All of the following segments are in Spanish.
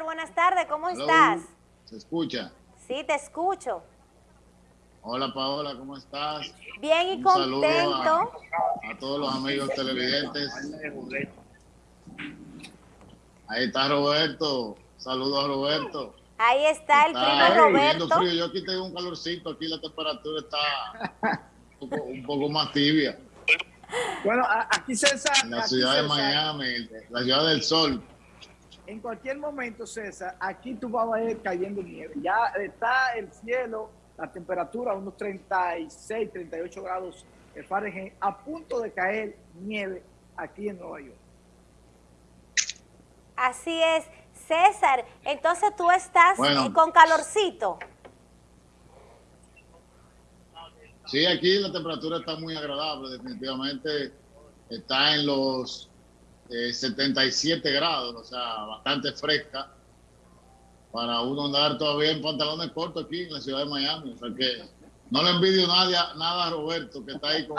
César, buenas tardes, ¿cómo estás? ¿Se escucha? Sí, te escucho. Hola Paola, ¿cómo estás? Bien y contento. A, todos los amigos televidentes. Ahí está Roberto. Saludos a Roberto. Ahí está el primo Roberto. Yo aquí tengo un calorcito, aquí la temperatura está un poco, más tibia. Bueno, aquí César. En la ciudad de Miami, la ciudad del sol. En cualquier momento, César, aquí tú vas a ir cayendo nieve. Ya está el cielo la temperatura unos 36, 38 grados Fahrenheit, a punto de caer nieve aquí en Nueva York. Así es. César, entonces tú estás eh, con calorcito. Sí, aquí la temperatura está muy agradable, definitivamente está en los 77 eh, grados, o sea, bastante fresca para uno andar todavía en pantalones cortos aquí en la ciudad de Miami. O sea que no le envidio nada, nada a Roberto, que está ahí con,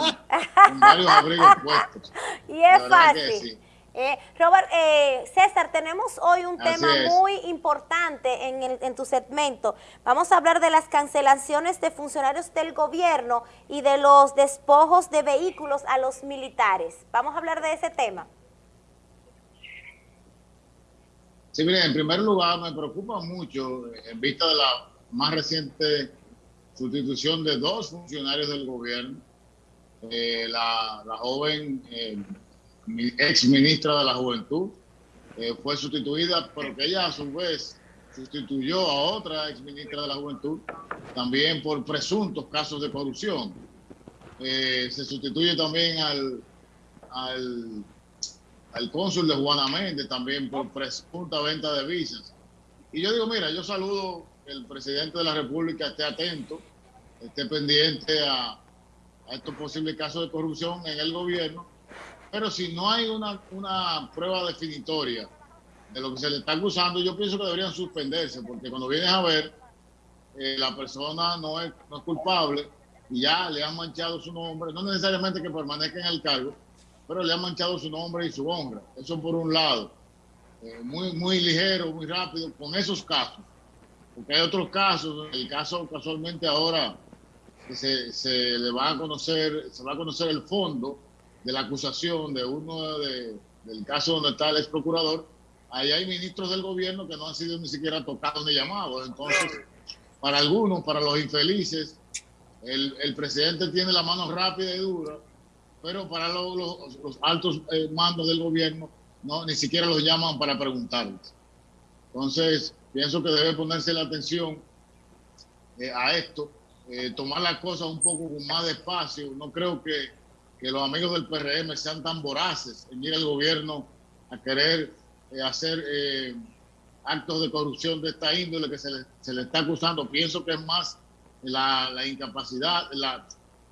varios abrigos puestos. Y es fácil. Eh, Robert, eh, César, tenemos hoy un tema muy importante en, en tu segmento. Vamos a hablar de las cancelaciones de funcionarios del gobierno y de los despojos de vehículos a los militares. Vamos a hablar de ese tema. Sí, mire, en primer lugar me preocupa mucho en vista de la más reciente sustitución de dos funcionarios del gobierno, eh, la, joven eh, ex ministra de la Juventud eh, fue sustituida, pero que ella a su vez sustituyó a otra ex ministra de la Juventud también por presuntos casos de corrupción. se sustituye también al, al al cónsul de Juana Méndez también por presunta venta de visas. Y yo digo, mira, yo saludo que el presidente de la República esté atento, esté pendiente a, estos posibles casos de corrupción en el gobierno, pero si no hay una, una prueba definitoria de lo que se le está acusando, yo pienso que deberían suspenderse, porque cuando vienes a ver, eh, la persona no es, no es culpable y ya le han manchado su nombre, no necesariamente que permanezca en el cargo, pero le han manchado su nombre y su honra. Eso por un lado. Eh, muy, muy ligero, muy rápido, con esos casos. Porque hay otros casos, el caso casualmente ahora que se, le va a conocer, se va a conocer el fondo de la acusación de uno de, del caso donde está el ex procurador, ahí hay ministros del gobierno que no han sido ni siquiera tocados ni llamados. Entonces, para algunos, para los infelices, el, el presidente tiene la mano rápida y dura pero para los, altos eh, mandos del gobierno no ni siquiera los llaman para preguntarles. Entonces, pienso que debe ponerse la atención eh, a esto, eh, tomar las cosas un poco más despacio. No creo que, que, los amigos del PRM sean tan voraces en ir al gobierno a querer hacer actos de corrupción de esta índole que se le, se le, está acusando. Pienso que es más la incapacidad, la,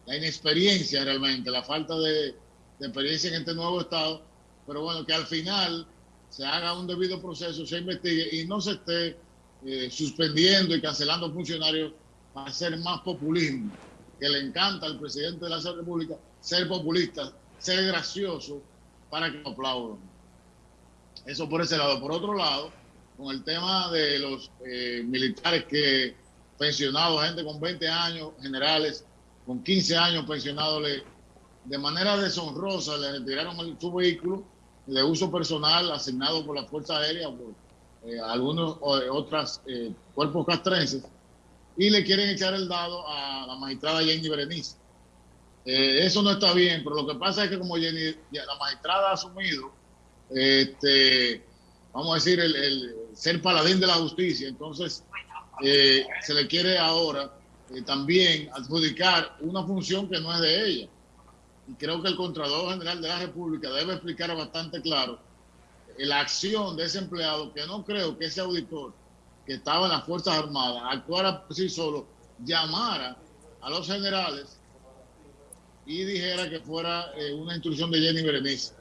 la inexperiencia realmente, la falta de, experiencia en este nuevo Estado, pero bueno, que al final se haga un debido proceso, se investigue y no se esté eh, suspendiendo y cancelando funcionarios para hacer más populismo, que le encanta al presidente de la República ser populista, ser gracioso para que lo aplaudan. Eso por ese lado. Por otro lado, con el tema de los eh, militares que pensionados, gente con 20 años, generales, con 15 años pensionado, le, de manera deshonrosa le retiraron su vehículo de uso personal asignado por la Fuerza Aérea, por eh, algunos eh, otros eh, cuerpos castrenses, y le quieren echar el dado a la magistrada Jenny Berenice. eso no está bien, pero lo que pasa es que como Jenny, la magistrada ha asumido, este, vamos a decir, el, el ser paladín de la justicia, entonces se le quiere ahora eh, también adjudicar una función que no es de ella. Y creo que el Contralor General de la República debe explicar bastante claro la acción de ese empleado, que no creo que ese auditor que estaba en las Fuerzas Armadas actuara por sí solo, llamara a los generales y dijera que fuera eh, una instrucción de Jenny Berenice.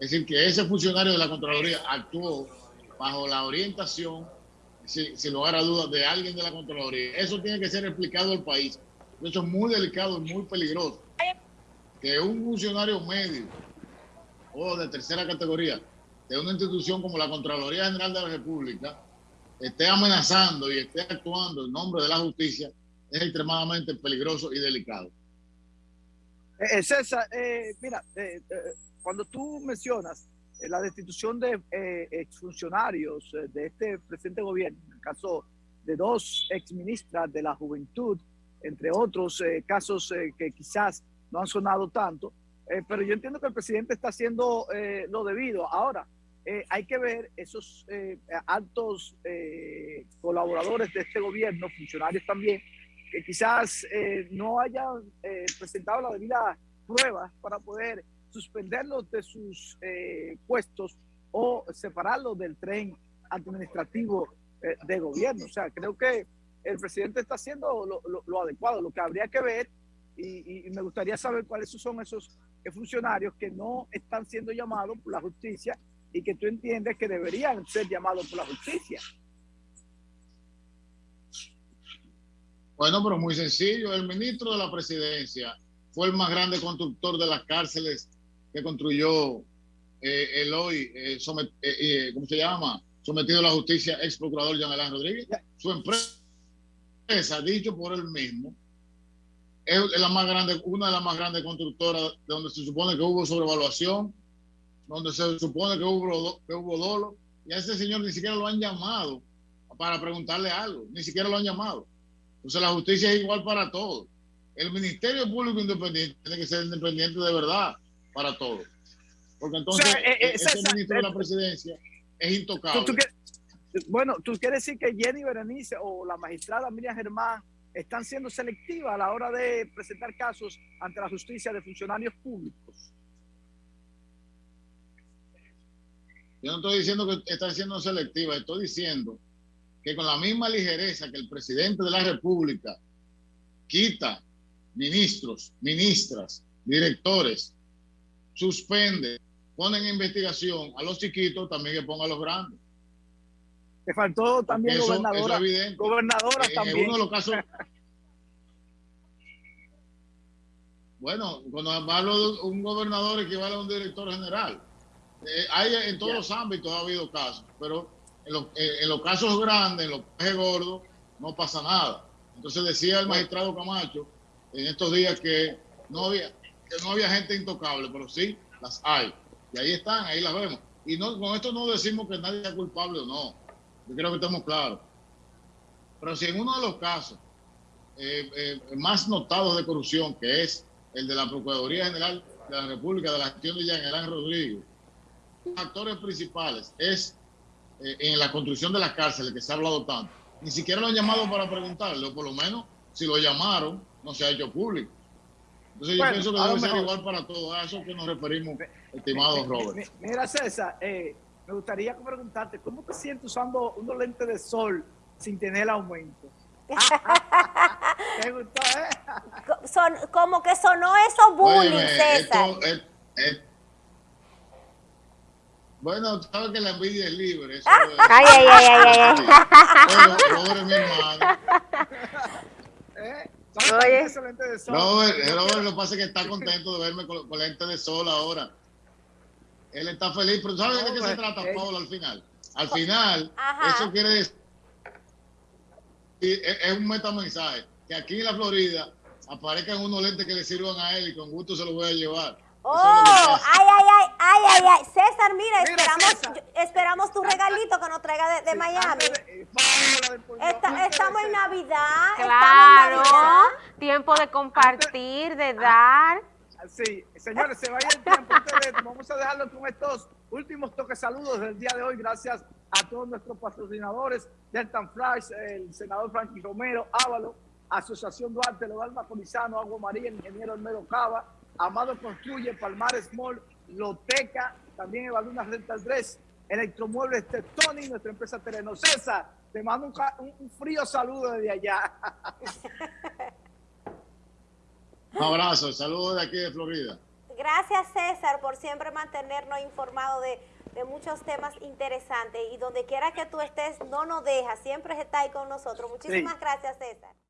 Es decir, que ese funcionario de la Contraloría actuó bajo la orientación sin, lugar a dudas, de alguien de la Contraloría. Eso tiene que ser explicado al país. Eso es muy delicado y muy peligroso. Que un funcionario medio o de tercera categoría de una institución como la Contraloría General de la República esté amenazando y esté actuando en nombre de la justicia es extremadamente peligroso y delicado. Eh, César, mira, cuando tú mencionas la destitución de exfuncionarios de este presente gobierno, en el caso de dos exministras de la juventud, entre otros casos que quizás no han sonado tanto, eh, pero yo entiendo que el presidente está haciendo eh, lo debido. Ahora, eh, hay que ver esos altos colaboradores de este gobierno, funcionarios también, que quizás no hayan presentado la debida prueba para poder suspenderlos de sus puestos o separarlos del tren administrativo de gobierno. O sea, creo que el presidente está haciendo lo, lo adecuado. Lo que habría que ver y, me gustaría saber cuáles son esos funcionarios que no están siendo llamados por la justicia y que tú entiendes que deberían ser llamados por la justicia. Bueno, pero muy sencillo. El ministro de la presidencia fue el más grande constructor de las cárceles que construyó eh, el hoy, eh, eh, eh, ¿cómo se llama? Sometido a la justicia, ex procurador Jean Alain Rodríguez. Su empresa, dicho por él mismo, es la más grande, una de las más grandes constructoras donde se supone que hubo sobrevaluación, donde se supone que hubo, que hubo dolo, y a ese señor ni siquiera lo han llamado para preguntarle algo, ni siquiera lo han llamado. Entonces la justicia es igual para todos. El Ministerio Público Independiente tiene que ser independiente de verdad para todos. Porque entonces eh, eh, ese ministro de la presidencia es intocable. bueno, tú quieres decir que Jenny Berenice o la magistrada Miriam Germán están siendo selectivas a la hora de presentar casos ante la justicia de funcionarios públicos. Yo no estoy diciendo que están siendo selectivas, estoy diciendo que con la misma ligereza que el presidente de la República quita ministros, ministras, directores, suspende, pone en investigación a los chiquitos, también que ponga a los grandes. Te faltó también gobernadora. Gobernadora también. En uno de los casos. bueno, cuando hablo de un gobernador equivale a un director general. Eh, hay en todos los ámbitos ha habido casos, pero en los, eh, en los casos grandes, en los casos gordos, no pasa nada. Entonces decía el magistrado Camacho en estos días que no había, no había gente intocable, pero sí las hay. Y ahí están, ahí las vemos. Y no, con esto no decimos que nadie es culpable o no. Yo creo que estamos claros. Pero si en uno de los casos eh, eh, más notados de corrupción, que es el de la Procuraduría General de la República, de la gestión de Jean Rodríguez, los actores principales es eh, en la construcción de las cárceles, que se ha hablado tanto, ni siquiera lo han llamado para preguntarle, o por lo menos si lo llamaron, no se ha hecho público. Entonces yo pienso que debe ser igual para todos, a eso que nos referimos, estimado Robert. Mira, César, eh, me gustaría preguntarte, ¿cómo te sientes usando unos lentes de sol sin tener aumento? ¿Te gustó, eh? Son, como que sonó eso bullying, César. bueno, sabes que la envidia es libre. Eso ay, ay, ay, ay, ay. Pobre mi hermano. ¿Eh? Oye. De sol? Robert, Robert, lo que pasa es que está contento de verme con, con lentes de sol ahora. Él está feliz, pero ¿sabes de qué se trata, Pablo, al final? Al final, eso quiere decir, es un metamensaje, que aquí en la Florida aparezcan unos lentes que le sirvan a él y con gusto se los voy a llevar. Oh, ay, ay, ay, ay, ay, ay. César, mira, esperamos, esperamos tu regalito que nos traiga de, Miami. estamos en Navidad. Claro, tiempo de compartir, de dar. Sí, señores, se vaya el tiempo. vamos a dejarlo con estos últimos toques saludos del día de hoy. Gracias a todos nuestros patrocinadores, Delta Flash, el senador Frankie Romero, Ávalo, Asociación Duarte, Lodal Macolizano, Agua María, Ingeniero Hermero Cava, Amado Construye, Palmares Mall, Loteca, también Evalunas Rental 3, Electromuebles Tony, nuestra empresa Tereno. César, te mando un frío saludo desde allá. Un abrazo, saludos de aquí de Florida. Gracias César por siempre mantenernos informados de, muchos temas interesantes y donde quiera que tú estés no nos dejas, siempre está ahí con nosotros. Muchísimas gracias César.